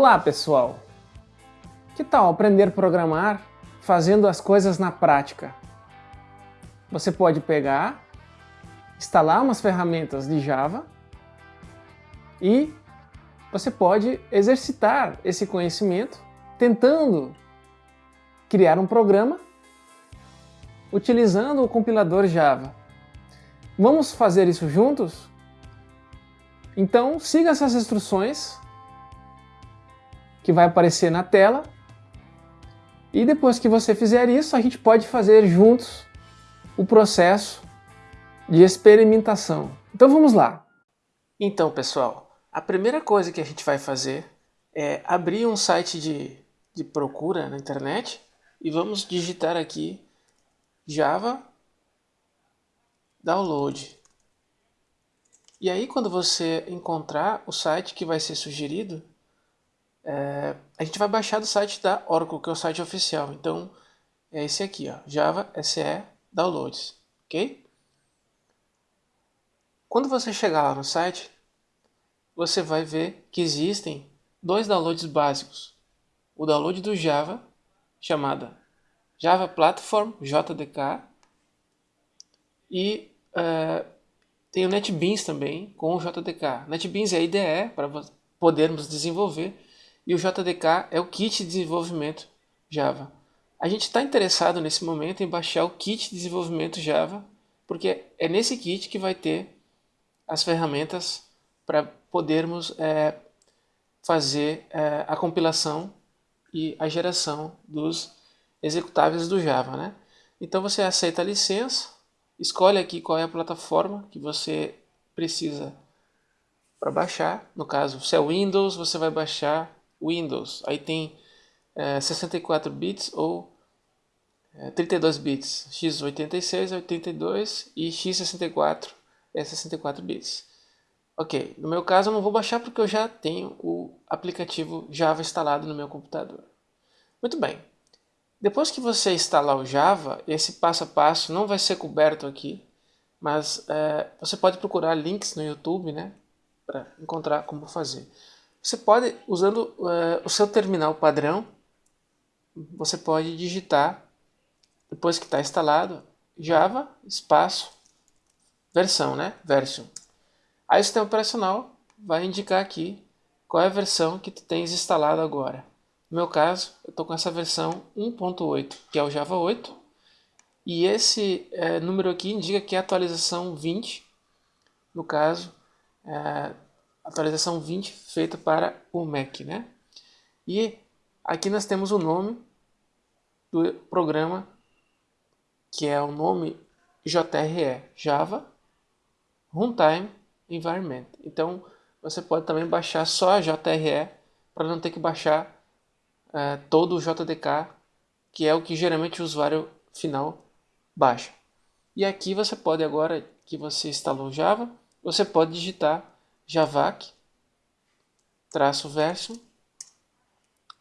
Olá pessoal! Que tal aprender a programar fazendo as coisas na prática? Você pode pegar, instalar umas ferramentas de Java e você pode exercitar esse conhecimento tentando criar um programa utilizando o compilador Java. Vamos fazer isso juntos? Então siga essas instruções que vai aparecer na tela e depois que você fizer isso, a gente pode fazer juntos o processo de experimentação. Então vamos lá! Então pessoal, a primeira coisa que a gente vai fazer é abrir um site de, de procura na internet e vamos digitar aqui Java Download. E aí quando você encontrar o site que vai ser sugerido, é, a gente vai baixar do site da Oracle, que é o site oficial. Então é esse aqui, ó, Java SE Downloads, ok? Quando você chegar lá no site, você vai ver que existem dois downloads básicos. O download do Java, chamada Java Platform, JDK, e uh, tem o NetBeans também, com o JDK. NetBeans é a IDE para podermos desenvolver e o JDK é o kit de desenvolvimento Java. A gente está interessado nesse momento em baixar o kit de desenvolvimento Java, porque é nesse kit que vai ter as ferramentas para podermos é, fazer é, a compilação e a geração dos executáveis do Java. Né? Então você aceita a licença, escolhe aqui qual é a plataforma que você precisa para baixar. No caso, se é Windows, você vai baixar Windows. Aí tem é, 64 bits ou é, 32 bits, x86 é 82 e x64 é 64 bits. Ok, no meu caso eu não vou baixar porque eu já tenho o aplicativo Java instalado no meu computador. Muito bem, depois que você instalar o Java, esse passo a passo não vai ser coberto aqui, mas é, você pode procurar links no YouTube né, para encontrar como fazer. Você pode, usando uh, o seu terminal padrão, você pode digitar, depois que está instalado, Java, espaço, versão, né? Version. Aí o sistema operacional vai indicar aqui qual é a versão que tu tens instalado agora. No meu caso, eu estou com essa versão 1.8, que é o Java 8. E esse é, número aqui indica que é a atualização 20, no caso, é, atualização 20 feita para o Mac, né? E aqui nós temos o nome do programa, que é o nome JRE, Java Runtime Environment. Então, você pode também baixar só a JRE para não ter que baixar é, todo o JDK, que é o que geralmente o usuário final baixa. E aqui você pode agora que você instalou Java, você pode digitar javac traço version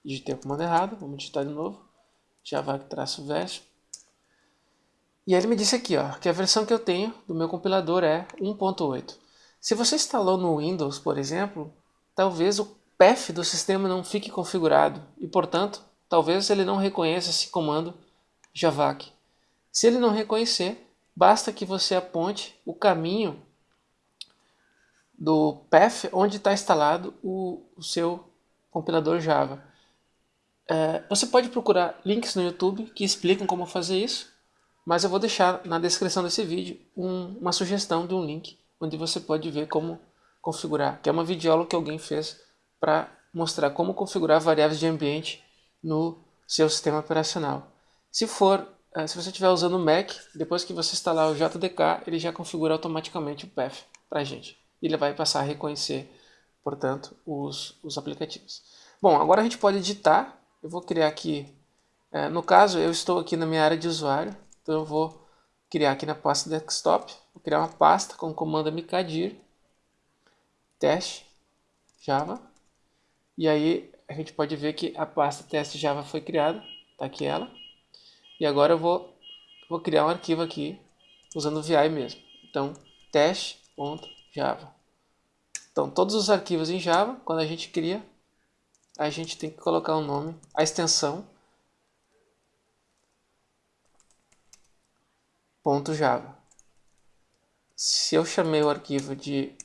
digitei o comando errado, vamos digitar de novo. Javac traço version e ele me disse aqui ó, que a versão que eu tenho do meu compilador é 1.8 se você instalou no Windows, por exemplo talvez o path do sistema não fique configurado e portanto talvez ele não reconheça esse comando javac se ele não reconhecer, basta que você aponte o caminho do path onde está instalado o, o, seu compilador Java. É, você pode procurar links no YouTube que explicam como fazer isso, mas eu vou deixar na descrição desse vídeo um, uma sugestão de um link onde você pode ver como configurar, que é uma videoaula que alguém fez para mostrar como configurar variáveis de ambiente no seu sistema operacional. Se for, é, se você estiver usando o Mac, depois que você instalar o JDK, ele já configura automaticamente o path para a gente ele vai passar a reconhecer, portanto, os, os aplicativos. Bom, agora a gente pode editar. Eu vou criar aqui, é, no caso, eu estou aqui na minha área de usuário, então eu vou criar aqui na pasta desktop, vou criar uma pasta com o comando mkdir teste java, e aí a gente pode ver que a pasta teste java foi criada, está aqui ela, e agora eu vou, vou criar um arquivo aqui, usando o VI mesmo, então teste.java. Então, todos os arquivos em Java, quando a gente cria, a gente tem que colocar o nome, a extensão .java. Se eu chamei o arquivo de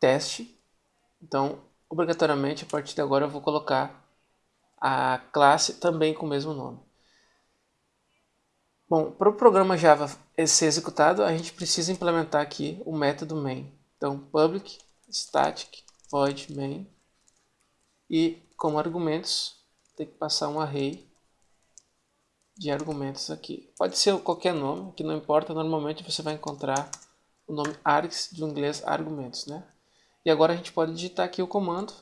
teste, então obrigatoriamente a partir de agora eu vou colocar a classe também com o mesmo nome. Bom, para o programa Java ser executado, a gente precisa implementar aqui o método main. Então, public static void main e como argumentos tem que passar um array de argumentos aqui. Pode ser qualquer nome, que não importa, normalmente você vai encontrar o nome args, de inglês argumentos, né? E agora a gente pode digitar aqui o comando.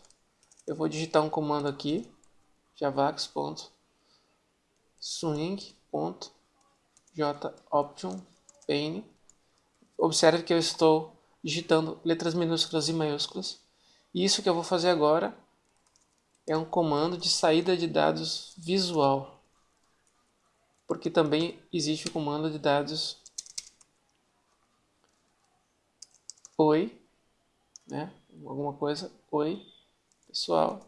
Eu vou digitar um comando aqui, pane. Observe que eu estou digitando letras minúsculas e maiúsculas. E isso que eu vou fazer agora é um comando de saída de dados visual porque também existe o comando de dados oi, né? alguma coisa, oi, pessoal,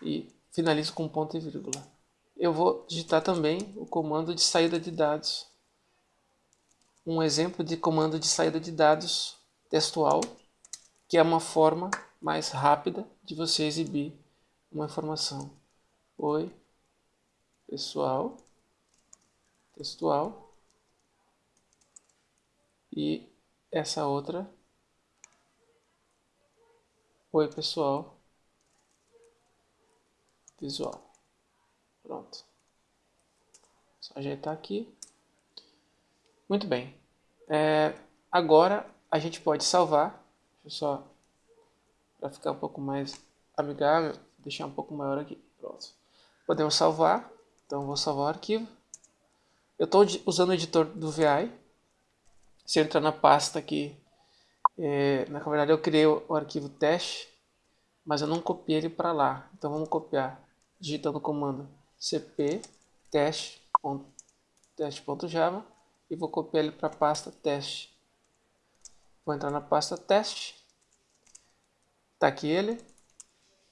e finalizo com ponto e vírgula. Eu vou digitar também o comando de saída de dados, um exemplo de comando de saída de dados textual, que é uma forma mais rápida de você exibir uma informação. Oi, pessoal, textual e essa outra, oi pessoal, visual. Pronto. Só ajeitar aqui. Muito bem. É, agora a gente pode salvar. Deixa eu só para ficar um pouco mais amigável, deixar um pouco maior aqui. Pronto. Podemos salvar. Então vou salvar o arquivo. Eu estou usando o editor do VI. Se eu entrar na pasta aqui, é, na verdade eu criei o, o arquivo teste, mas eu não copiei ele para lá. Então vamos copiar, digitando o comando cp teste.java e vou copiar ele para a pasta teste. Vou entrar na pasta teste. Está aqui ele.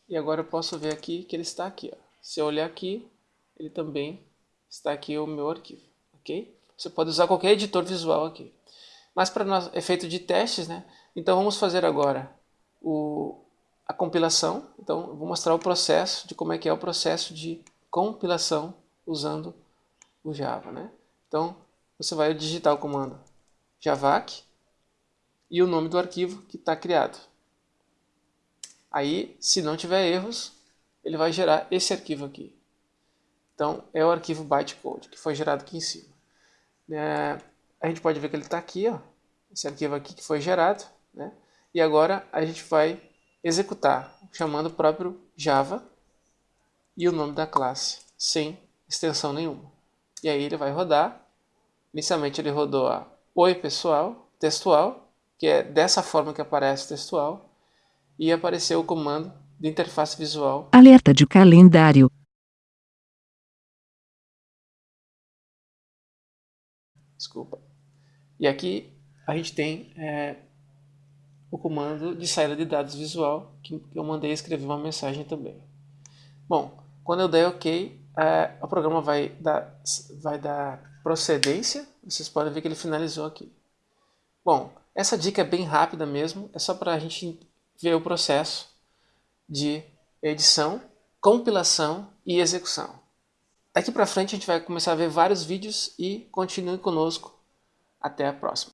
E agora eu posso ver aqui que ele está aqui. Ó. Se eu olhar aqui, ele também está aqui o meu arquivo, ok? Você pode usar qualquer editor visual aqui. Mas para efeito de testes, né? Então vamos fazer agora o, a compilação. Então vou mostrar o processo de como é que é o processo de compilação usando o Java, né? Então você vai digitar o comando javac e o nome do arquivo que está criado. Aí, se não tiver erros, ele vai gerar esse arquivo aqui. Então, é o arquivo bytecode, que foi gerado aqui em cima. É, a gente pode ver que ele está aqui, ó, esse arquivo aqui que foi gerado, né? E agora a gente vai executar, chamando o próprio Java e o nome da classe, sem extensão nenhuma. E aí ele vai rodar. Inicialmente ele rodou a Oi pessoal, textual, que é dessa forma que aparece textual, e apareceu o comando de interface visual. Alerta de calendário. Desculpa. E aqui a gente tem é, o comando de saída de dados visual, que eu mandei escrever uma mensagem também. Bom, quando eu der OK, é, o programa vai dar, vai dar procedência. Vocês podem ver que ele finalizou aqui. Bom, essa dica é bem rápida mesmo, é só para a gente ver o processo de edição, compilação e execução. Daqui para frente a gente vai começar a ver vários vídeos e continue conosco. Até a próxima.